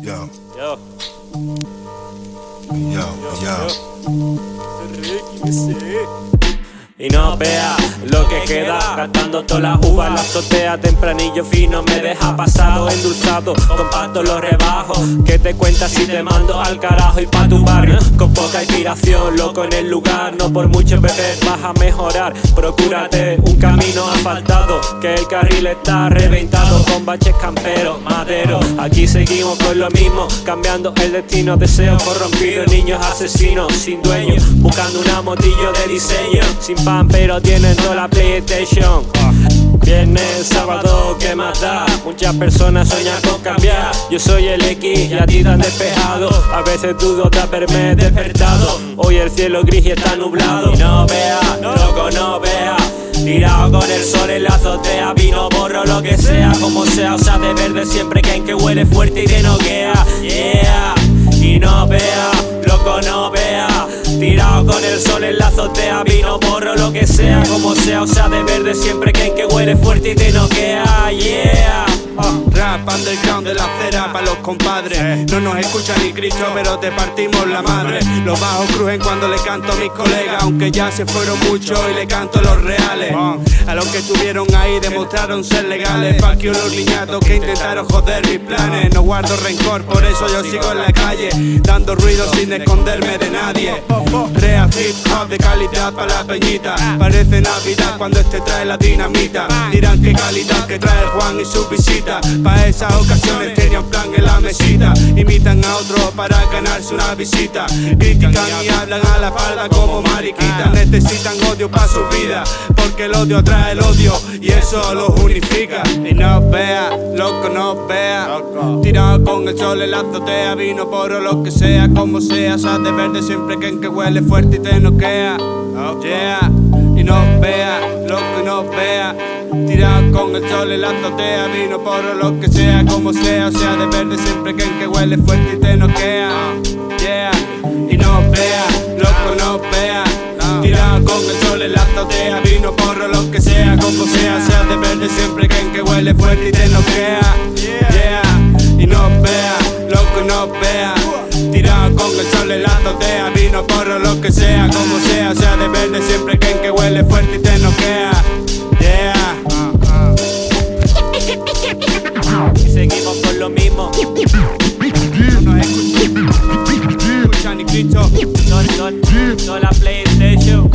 Yo, Yo, yo, yo. Y no vea lo que queda Cantando todas las uvas la azotea Tempranillo fino me deja pasado Endulzado, compacto los rebajos. Que te cuentas si te mando al carajo Y pa' tu barrio con poca inspiración Loco en el lugar, no por mucho beber Vas a mejorar, procúrate un camino asfaltado Que el carril está reventado Con baches camperos, madero. Aquí seguimos con lo mismo Cambiando el destino, deseos corrompidos Niños asesinos, sin dueño Buscando una motillo de diseño Sin pero tienen toda la PlayStation. Viernes, sábado, ¿qué más da? Muchas personas sueñan con cambiar. Yo soy el X y a ti te han despejado. A veces dudo de haberme despertado. Hoy el cielo gris y está nublado. Y no vea, loco no vea. Tirado con el sol en la azotea Vino, borro, lo que sea, como sea O sea, de verde siempre que en que huele fuerte y te noquea Yeah, y no vea, loco no vea. Tirado con el sol en la azotea Vino, sea, de verde siempre que en que huele fuerte y te noquea Yeah. Rap underground de la acera para los compadres. No nos escucha ni Cristo pero te partimos la madre. Los bajos crujen cuando le canto a mis colegas Aunque ya se fueron muchos y le canto los reales. A los que estuvieron ahí demostraron ser legales. Fuck you los niñatos que intentaron joder mis planes. No guardo rencor por eso yo sigo en la calle Dando ruido sin esconderme de nadie hip hop de calidad para la peñita. Parece Navidad cuando este trae la dinamita. Dirán qué calidad que trae el Juan y su visita. Pa' esas ocasiones tenía un plan en la mesita. Imitan a otro para ganarse una visita. Critican y hablan a la espalda como mariquitas Necesitan odio para su vida Porque el odio trae el odio y eso los unifica. Y no vea, loco no vea. Tirado con el sol en la azotea Vino por lo que sea, como sea. Sal de verde siempre que en que huele fuerte y Yeah, y no vea, loco no vea. Tirado con el sol en la azotea Vino por lo que sea, como sea O sea, de verde siempre que en que huele fuerte y te noquea. Yeah, y no vea, loco no vea. Tirado con el sol en la azotea Vino por lo que sea, como sea sea, de verde siempre que en que huele fuerte y te noquea. Yeah, y no vea, loco no vea con el sol helándote a vino, porro, lo que sea, como sea, sea de verde, siempre creen que huele fuerte y te noquea. Yeah. Y seguimos por lo mismo. No nos escuchan ni Cristo. No, no, no la PlayStation.